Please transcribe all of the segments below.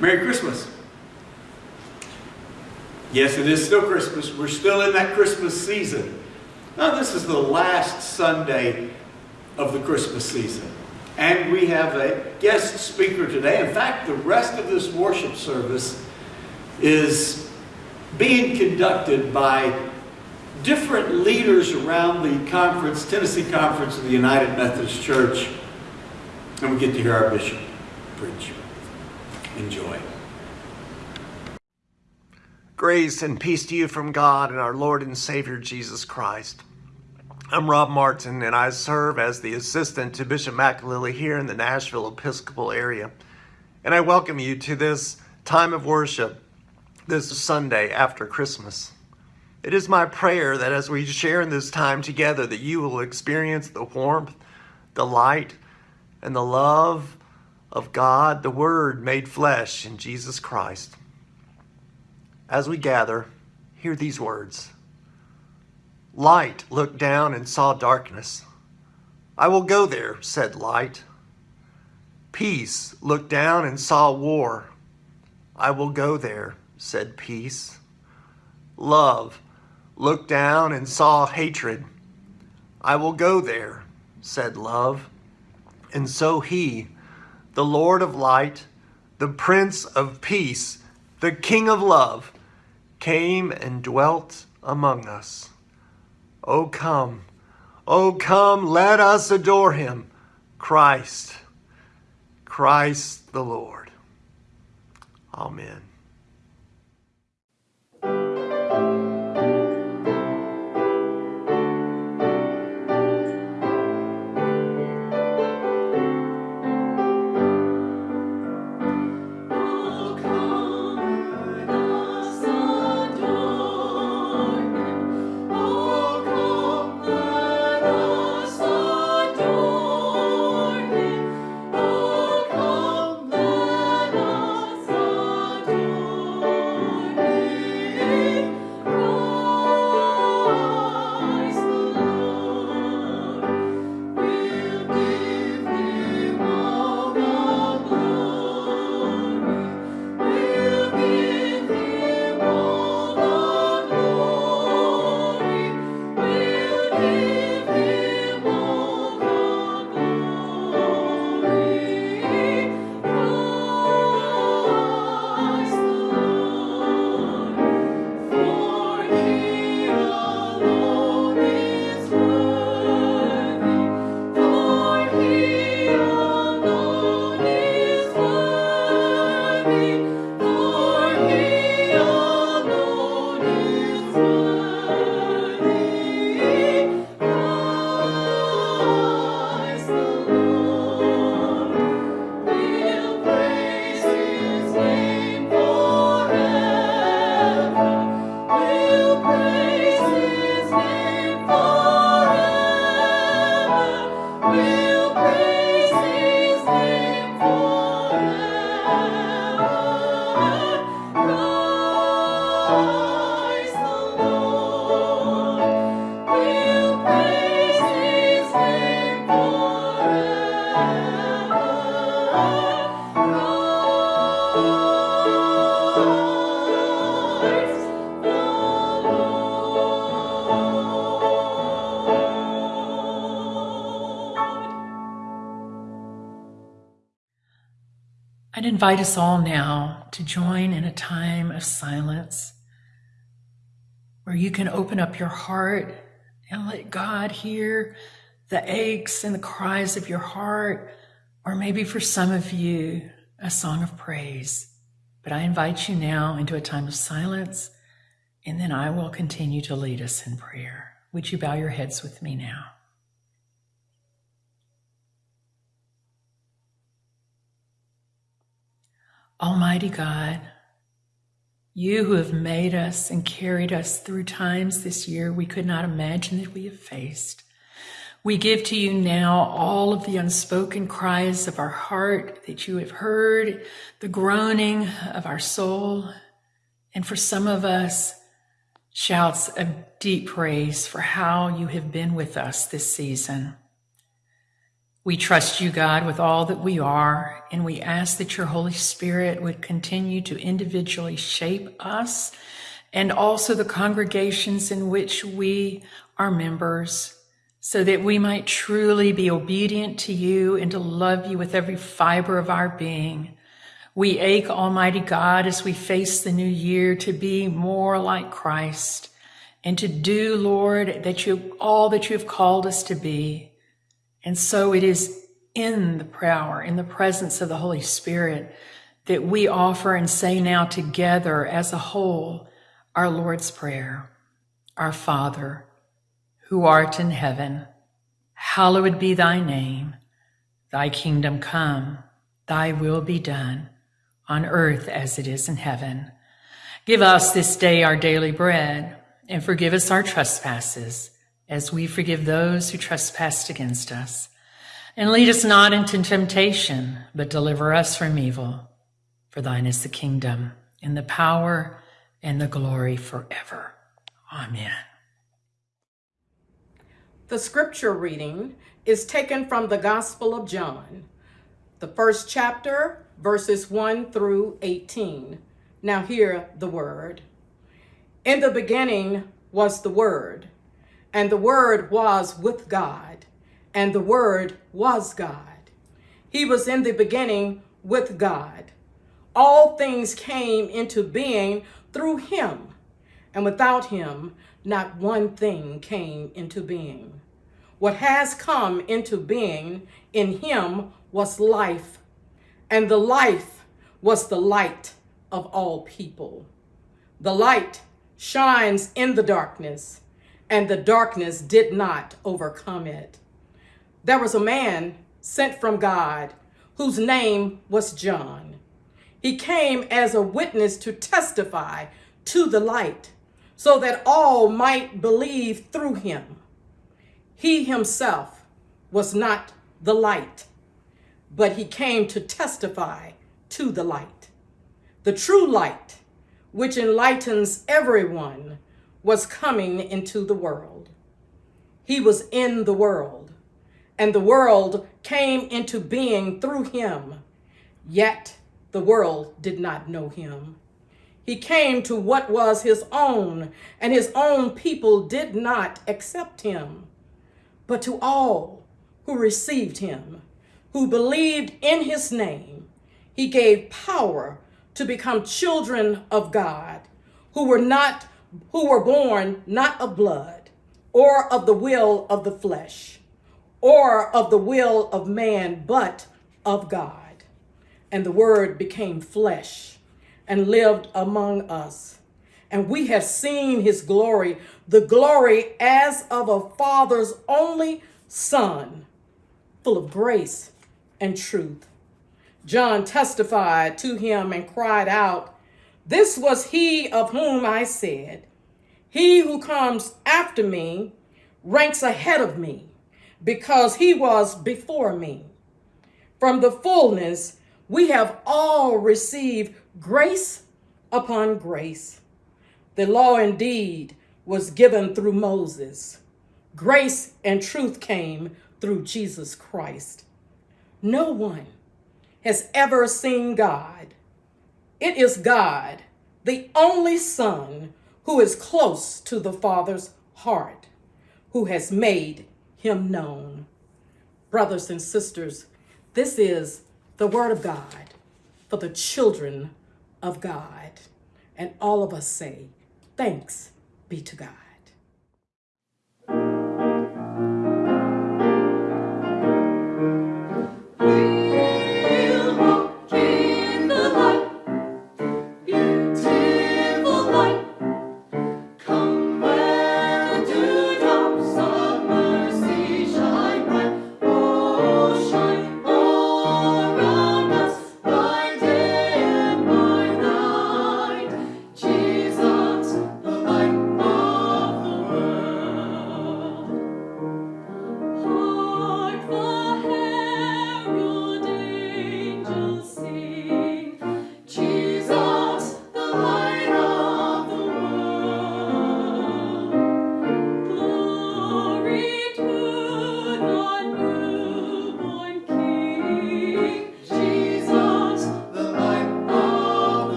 Merry Christmas. Yes, it is still Christmas. We're still in that Christmas season. Now, this is the last Sunday of the Christmas season. And we have a guest speaker today. In fact, the rest of this worship service is being conducted by different leaders around the conference, Tennessee Conference of the United Methodist Church. And we get to hear our bishop preach. Enjoy. Grace and peace to you from God and our Lord and Savior Jesus Christ. I'm Rob Martin and I serve as the assistant to Bishop McAlilly here in the Nashville Episcopal area. And I welcome you to this time of worship this Sunday after Christmas. It is my prayer that as we share in this time together that you will experience the warmth, the light, and the love of God, the Word made flesh in Jesus Christ. As we gather, hear these words. Light looked down and saw darkness. I will go there, said Light. Peace looked down and saw war. I will go there, said Peace. Love looked down and saw hatred. I will go there, said Love. And so he, the Lord of Light, the Prince of Peace, the King of Love, came and dwelt among us. Oh, come, oh, come, let us adore him, Christ, Christ the Lord. Amen. Invite us all now to join in a time of silence where you can open up your heart and let God hear the aches and the cries of your heart, or maybe for some of you, a song of praise. But I invite you now into a time of silence, and then I will continue to lead us in prayer. Would you bow your heads with me now? Almighty God, you who have made us and carried us through times this year we could not imagine that we have faced. We give to you now all of the unspoken cries of our heart that you have heard, the groaning of our soul, and for some of us, shouts of deep praise for how you have been with us this season. We trust you, God, with all that we are, and we ask that your Holy Spirit would continue to individually shape us and also the congregations in which we are members, so that we might truly be obedient to you and to love you with every fiber of our being. We ache, Almighty God, as we face the new year to be more like Christ and to do, Lord, that you all that you have called us to be. And so it is in the power, in the presence of the Holy Spirit, that we offer and say now together as a whole our Lord's Prayer. Our Father, who art in heaven, hallowed be thy name. Thy kingdom come, thy will be done, on earth as it is in heaven. Give us this day our daily bread, and forgive us our trespasses as we forgive those who trespass against us. And lead us not into temptation, but deliver us from evil. For thine is the kingdom, and the power, and the glory forever. Amen. The scripture reading is taken from the Gospel of John, the first chapter, verses 1 through 18. Now, hear the word. In the beginning was the Word, and the Word was with God, and the Word was God. He was in the beginning with God. All things came into being through him, and without him, not one thing came into being. What has come into being in him was life, and the life was the light of all people. The light shines in the darkness, and the darkness did not overcome it. There was a man sent from God whose name was John. He came as a witness to testify to the light so that all might believe through him. He himself was not the light, but he came to testify to the light. The true light which enlightens everyone, was coming into the world. He was in the world, and the world came into being through him, yet the world did not know him. He came to what was his own, and his own people did not accept him. But to all who received him, who believed in his name, he gave power to become children of God who were not who were born not of blood or of the will of the flesh or of the will of man but of God. And the word became flesh and lived among us. And we have seen his glory the glory as of a father's only son full of grace and truth. John testified to him and cried out, This was he of whom I said, He who comes after me ranks ahead of me, because he was before me. From the fullness, we have all received grace upon grace. The law indeed was given through Moses. Grace and truth came through Jesus Christ. No one has ever seen God. It is God, the only Son, who is close to the Father's heart, who has made him known. Brothers and sisters, this is the Word of God for the children of God. And all of us say, Thanks be to God.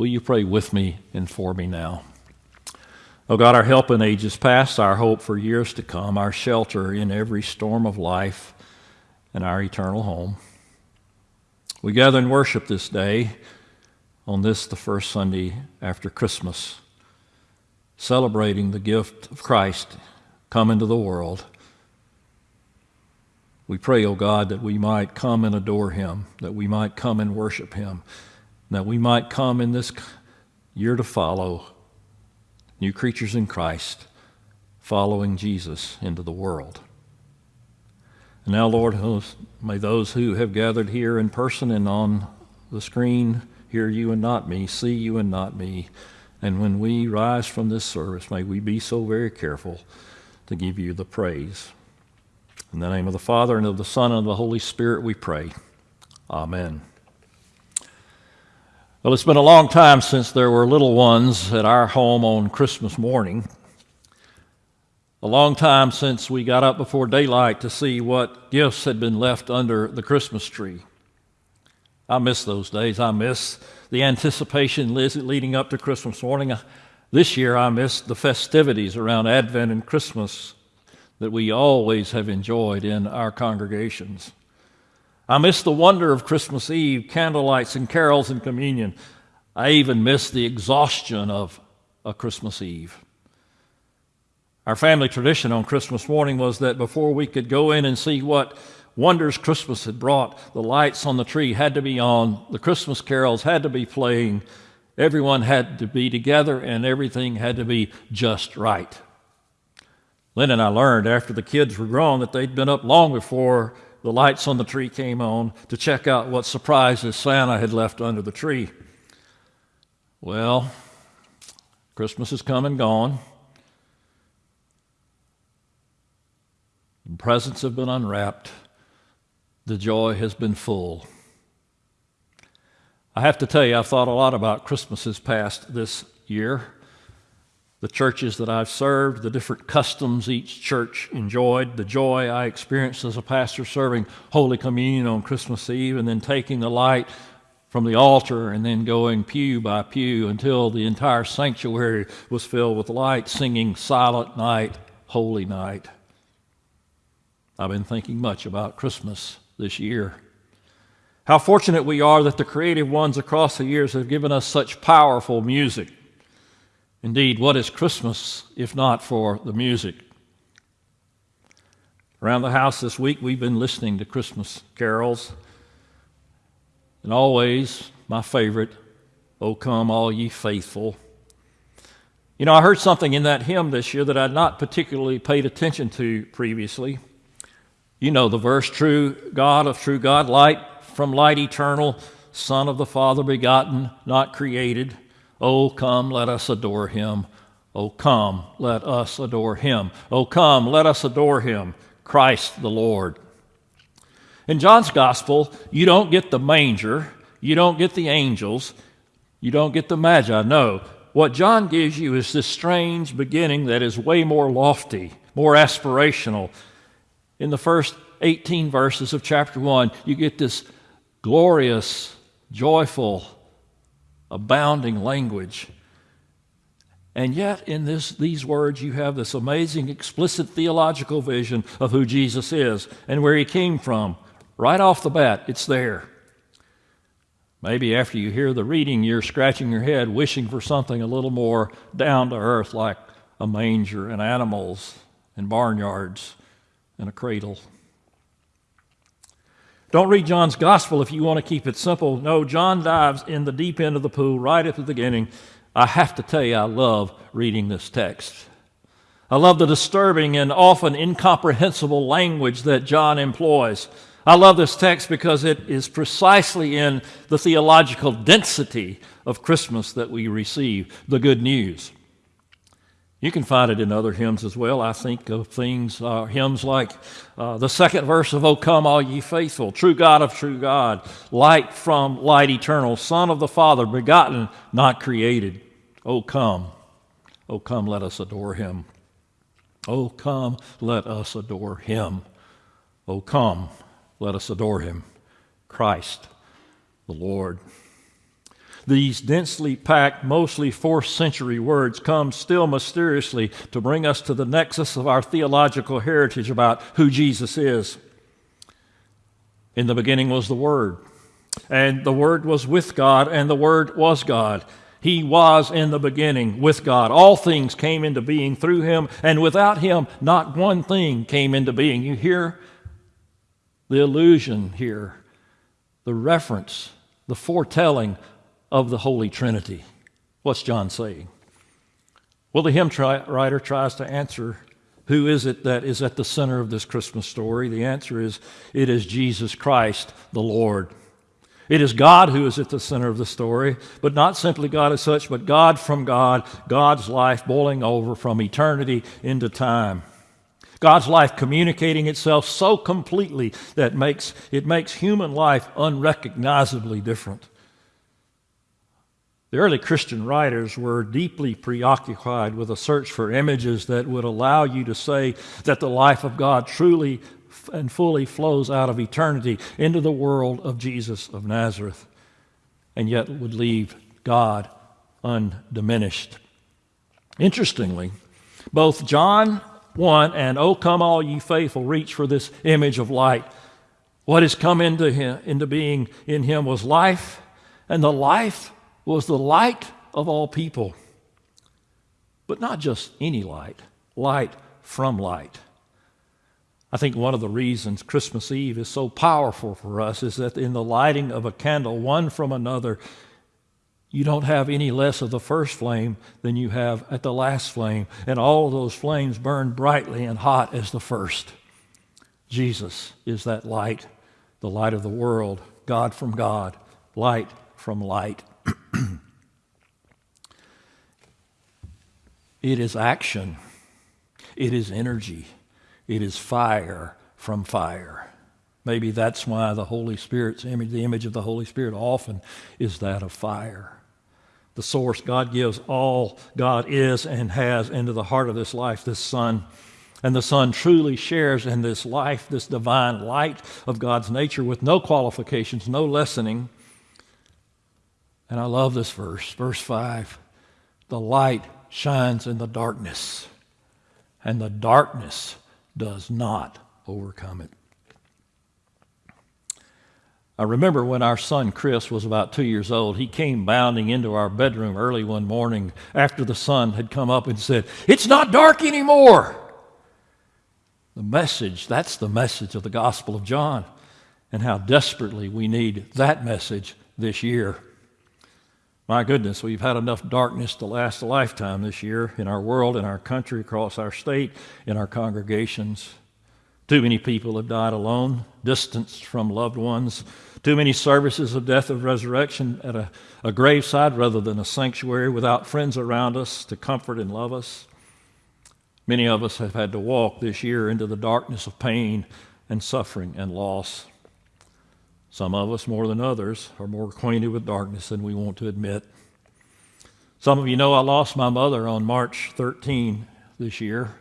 Will you pray with me and for me now? Oh God, our help in ages past, our hope for years to come, our shelter in every storm of life, and our eternal home. We gather and worship this day on this, the first Sunday after Christmas, celebrating the gift of Christ come into the world. We pray, O oh God, that we might come and adore him, that we might come and worship him, that we might come in this year to follow new creatures in Christ, following Jesus into the world. And now, Lord, may those who have gathered here in person and on the screen hear you and not me, see you and not me. And when we rise from this service, may we be so very careful to give you the praise. In the name of the Father, and of the Son, and of the Holy Spirit, we pray. Amen. Well, it's been a long time since there were little ones at our home on Christmas morning. A long time since we got up before daylight to see what gifts had been left under the Christmas tree. I miss those days. I miss the anticipation leading up to Christmas morning. This year, I miss the festivities around Advent and Christmas that we always have enjoyed in our congregations. I miss the wonder of Christmas Eve, candlelights and carols and communion. I even miss the exhaustion of a Christmas Eve. Our family tradition on Christmas morning was that before we could go in and see what wonders Christmas had brought, the lights on the tree had to be on, the Christmas carols had to be playing, everyone had to be together, and everything had to be just right. Lynn and I learned after the kids were grown that they'd been up long before the lights on the tree came on to check out what surprises Santa had left under the tree. Well, Christmas has come and gone. The presents have been unwrapped. The joy has been full. I have to tell you, I've thought a lot about Christmases past this year the churches that I've served, the different customs each church enjoyed, the joy I experienced as a pastor serving Holy Communion on Christmas Eve, and then taking the light from the altar and then going pew by pew until the entire sanctuary was filled with light, singing Silent Night, Holy Night. I've been thinking much about Christmas this year. How fortunate we are that the creative ones across the years have given us such powerful music Indeed, what is Christmas if not for the music? Around the house this week, we've been listening to Christmas carols. And always, my favorite, O come, all ye faithful. You know, I heard something in that hymn this year that I'd not particularly paid attention to previously. You know the verse, true God of true God, light from light eternal, Son of the Father begotten, not created. Oh, come, let us adore him. Oh, come, let us adore him. Oh, come, let us adore him, Christ the Lord. In John's gospel, you don't get the manger, you don't get the angels, you don't get the magi. No, what John gives you is this strange beginning that is way more lofty, more aspirational. In the first 18 verses of chapter 1, you get this glorious, joyful, abounding language. And yet, in this, these words, you have this amazing, explicit theological vision of who Jesus is and where he came from. Right off the bat, it's there. Maybe after you hear the reading, you're scratching your head, wishing for something a little more down to earth, like a manger and animals and barnyards and a cradle. Don't read John's gospel if you want to keep it simple. No, John dives in the deep end of the pool right at the beginning. I have to tell you, I love reading this text. I love the disturbing and often incomprehensible language that John employs. I love this text because it is precisely in the theological density of Christmas that we receive the good news. You can find it in other hymns as well. I think of things, uh, hymns like uh, the second verse of O Come, All Ye Faithful, True God of True God, Light from Light Eternal, Son of the Father, begotten, not created. O come, O come, let us adore Him. O come, let us adore Him. O come, let us adore Him. Christ, the Lord. These densely packed, mostly fourth century words come still mysteriously to bring us to the nexus of our theological heritage about who Jesus is. In the beginning was the Word, and the Word was with God, and the Word was God. He was in the beginning with God. All things came into being through him, and without him, not one thing came into being. You hear the allusion here, the reference, the foretelling of the Holy Trinity. What's John saying? Well, the hymn writer tries to answer who is it that is at the center of this Christmas story? The answer is it is Jesus Christ, the Lord. It is God who is at the center of the story, but not simply God as such, but God from God, God's life boiling over from eternity into time. God's life communicating itself so completely that makes, it makes human life unrecognizably different. The early Christian writers were deeply preoccupied with a search for images that would allow you to say that the life of God truly and fully flows out of eternity into the world of Jesus of Nazareth, and yet would leave God undiminished. Interestingly, both John 1 and O come all ye faithful reach for this image of light. What has come into, him, into being in him was life, and the life was the light of all people. But not just any light, light from light. I think one of the reasons Christmas Eve is so powerful for us is that in the lighting of a candle, one from another, you don't have any less of the first flame than you have at the last flame. And all of those flames burn brightly and hot as the first. Jesus is that light, the light of the world, God from God, light from light. it is action, it is energy. It is fire from fire. Maybe that's why the Holy Spirit's image, the image of the Holy Spirit, often is that of fire. The source God gives all God is and has into the heart of this life, this Son. And the Son truly shares in this life, this divine light of God's nature with no qualifications, no lessening. And I love this verse, verse 5. The light shines in the darkness, and the darkness does not overcome it. I remember when our son Chris was about two years old, he came bounding into our bedroom early one morning after the sun had come up and said, It's not dark anymore. The message, that's the message of the Gospel of John, and how desperately we need that message this year. My goodness, we've had enough darkness to last a lifetime this year in our world, in our country, across our state, in our congregations. Too many people have died alone, distanced from loved ones. Too many services of death of resurrection at a, a graveside rather than a sanctuary without friends around us to comfort and love us. Many of us have had to walk this year into the darkness of pain and suffering and loss. Some of us, more than others, are more acquainted with darkness than we want to admit. Some of you know I lost my mother on March 13 this year,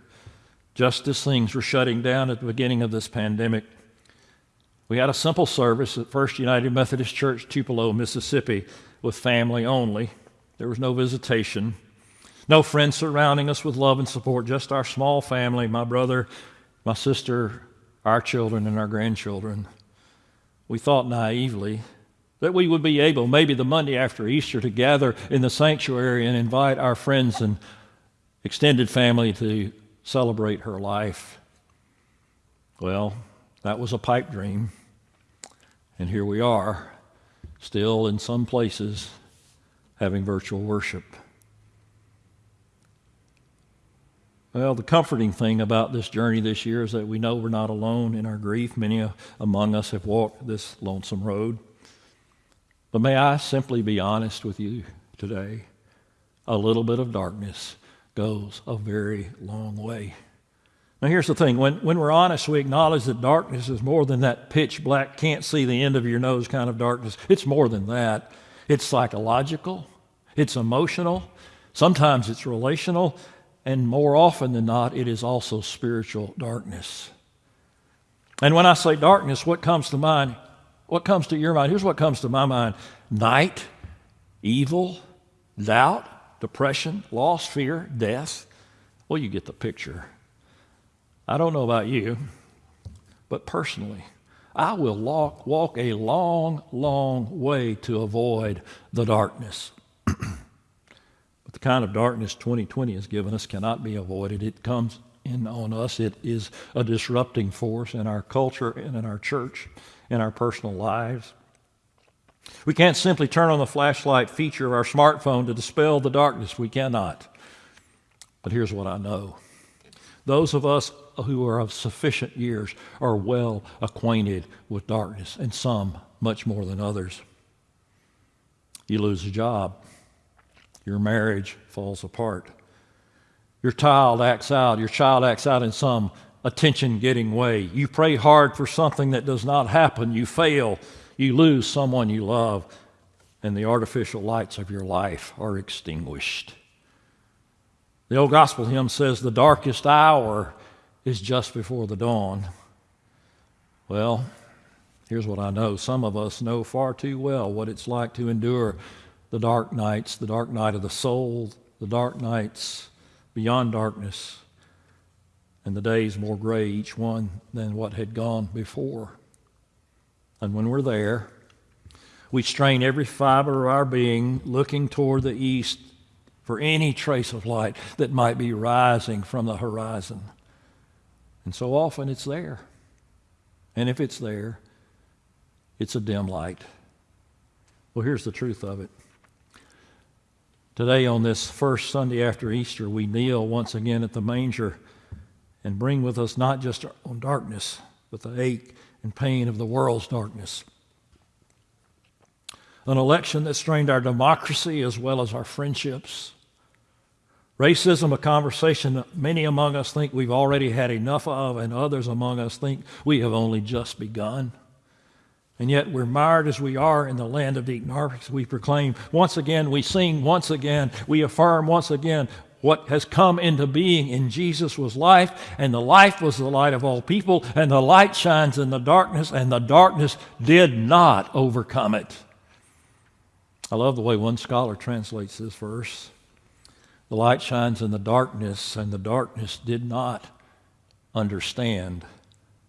just as things were shutting down at the beginning of this pandemic. We had a simple service at First United Methodist Church, Tupelo, Mississippi, with family only. There was no visitation, no friends surrounding us with love and support, just our small family my brother, my sister, our children, and our grandchildren we thought naively that we would be able, maybe the Monday after Easter, to gather in the sanctuary and invite our friends and extended family to celebrate her life. Well, that was a pipe dream. And here we are, still in some places, having virtual worship. Well, the comforting thing about this journey this year is that we know we're not alone in our grief. Many uh, among us have walked this lonesome road. But may I simply be honest with you today? A little bit of darkness goes a very long way. Now, here's the thing when, when we're honest, we acknowledge that darkness is more than that pitch black, can't see the end of your nose kind of darkness. It's more than that. It's psychological, it's emotional, sometimes it's relational, and more often than not, it is also spiritual darkness. And when I say darkness, what comes to mind? What comes to your mind? Here's what comes to my mind night, evil, doubt, depression, loss, fear, death. Well, you get the picture. I don't know about you, but personally, I will walk, walk a long, long way to avoid the darkness. The kind of darkness 2020 has given us cannot be avoided. It comes in on us. It is a disrupting force in our culture and in our church, in our personal lives. We can't simply turn on the flashlight feature of our smartphone to dispel the darkness. We cannot. But here's what I know those of us who are of sufficient years are well acquainted with darkness, and some much more than others. You lose a job, your marriage falls apart, your child acts out, your child acts out in some attention getting way. You pray hard for something that does not happen, you fail, you lose someone you love, and the artificial lights of your life are extinguished. The old gospel hymn says, The darkest hour is just before the dawn. Well, here's what I know. Some of us know far too well what it's like to endure the dark nights, the dark night of the soul, the dark nights beyond darkness, and the days more gray each one than what had gone before. And when we're there, we strain every fiber of our being looking toward the east for any trace of light that might be rising from the horizon. And so often it's there. And if it's there, it's a dim light. Well, here's the truth of it. Today, on this first Sunday after Easter, we kneel once again at the manger and bring with us not just our own darkness, but the ache and pain of the world's darkness. An election that strained our democracy as well as our friendships Racism, a conversation that many among us think we've already had enough of, and others among us think we have only just begun. And yet we're mired as we are in the land of Deacon Harvest. We proclaim once again, we sing once again, we affirm once again what has come into being in Jesus was life, and the life was the light of all people, and the light shines in the darkness, and the darkness did not overcome it. I love the way one scholar translates this verse. The light shines in the darkness, and the darkness did not understand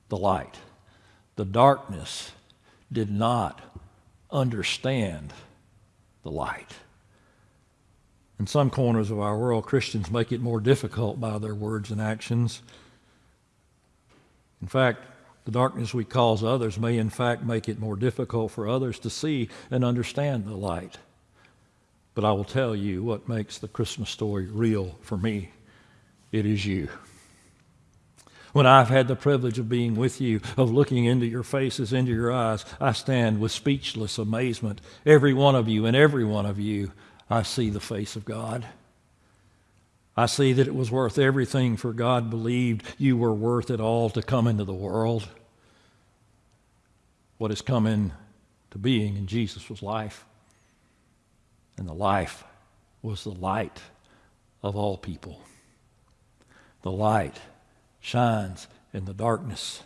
the light. The darkness did not understand the light. In some corners of our world, Christians make it more difficult by their words and actions. In fact, the darkness we cause others may, in fact, make it more difficult for others to see and understand the light. But I will tell you what makes the Christmas story real for me it is you. When I've had the privilege of being with you, of looking into your faces, into your eyes, I stand with speechless amazement. Every one of you and every one of you, I see the face of God. I see that it was worth everything, for God believed you were worth it all to come into the world. What has come into being in Jesus was life and the life was the light of all people. The light shines in the darkness,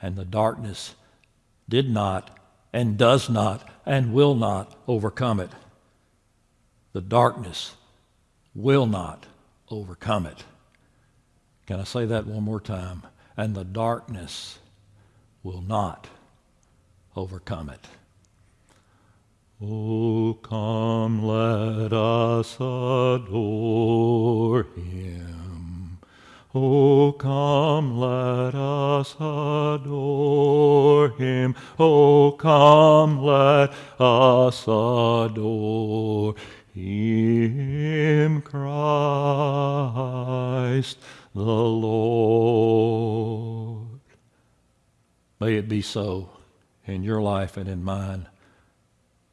and the darkness did not and does not and will not overcome it. The darkness will not overcome it. Can I say that one more time? And the darkness will not overcome it. Oh, come, let us adore him. Oh, come, let us adore him. Oh, come, let us adore him, Christ the Lord. May it be so in your life and in mine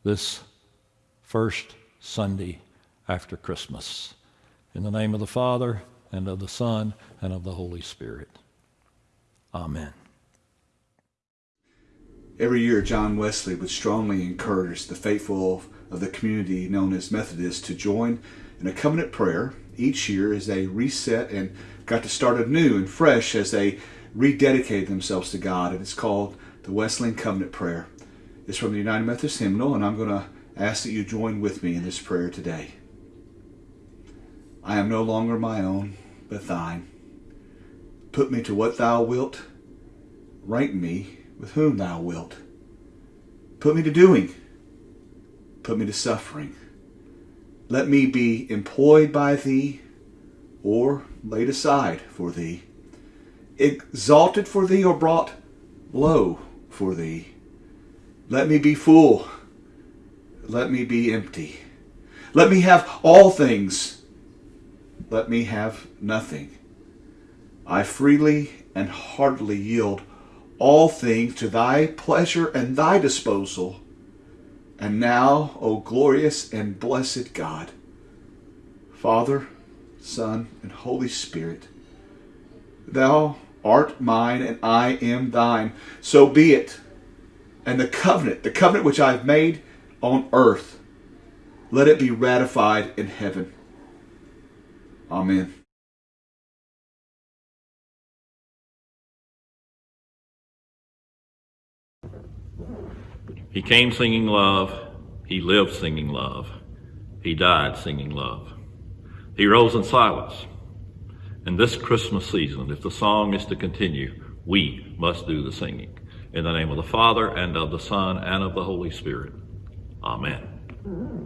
this first Sunday after Christmas. In the name of the Father, and of the Son, and of the Holy Spirit. Amen. Every year, John Wesley would strongly encourage the faithful of the community known as Methodists to join in a covenant prayer each year as they reset and got to start anew and fresh as they rededicated themselves to God. And it's called the Wesleyan Covenant Prayer. It's from the United Methodist Hymnal, and I'm going to ask that you join with me in this prayer today. I am no longer my own, but thine. Put me to what thou wilt. Rank me with whom thou wilt. Put me to doing. Put me to suffering. Let me be employed by thee or laid aside for thee, exalted for thee or brought low for thee. Let me be full. Let me be empty. Let me have all things. Let me have nothing. I freely and heartily yield all things to thy pleasure and thy disposal. And now, O glorious and blessed God, Father, Son, and Holy Spirit, thou art mine and I am thine. So be it. And the covenant, the covenant which I have made on earth, let it be ratified in heaven. Amen. He came singing love. He lived singing love. He died singing love. He rose in silence. In this Christmas season, if the song is to continue, we must do the singing. In the name of the Father, and of the Son, and of the Holy Spirit. Amen.